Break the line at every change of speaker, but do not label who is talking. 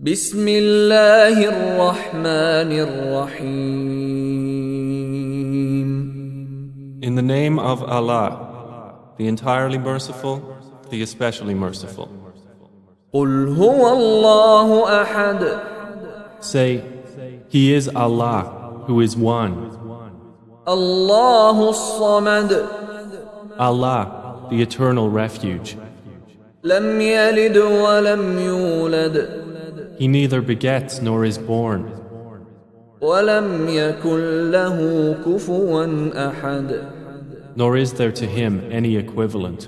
بسم الله الرحمن الرحيم
In the name of Allah, the entirely merciful, the especially merciful.
قل هو الله أحد
Say, He is Allah, who is one.
الله الصمد
Allah, the eternal refuge.
لم يلد ولم يولد
he neither begets nor is born. Nor is there to him any equivalent.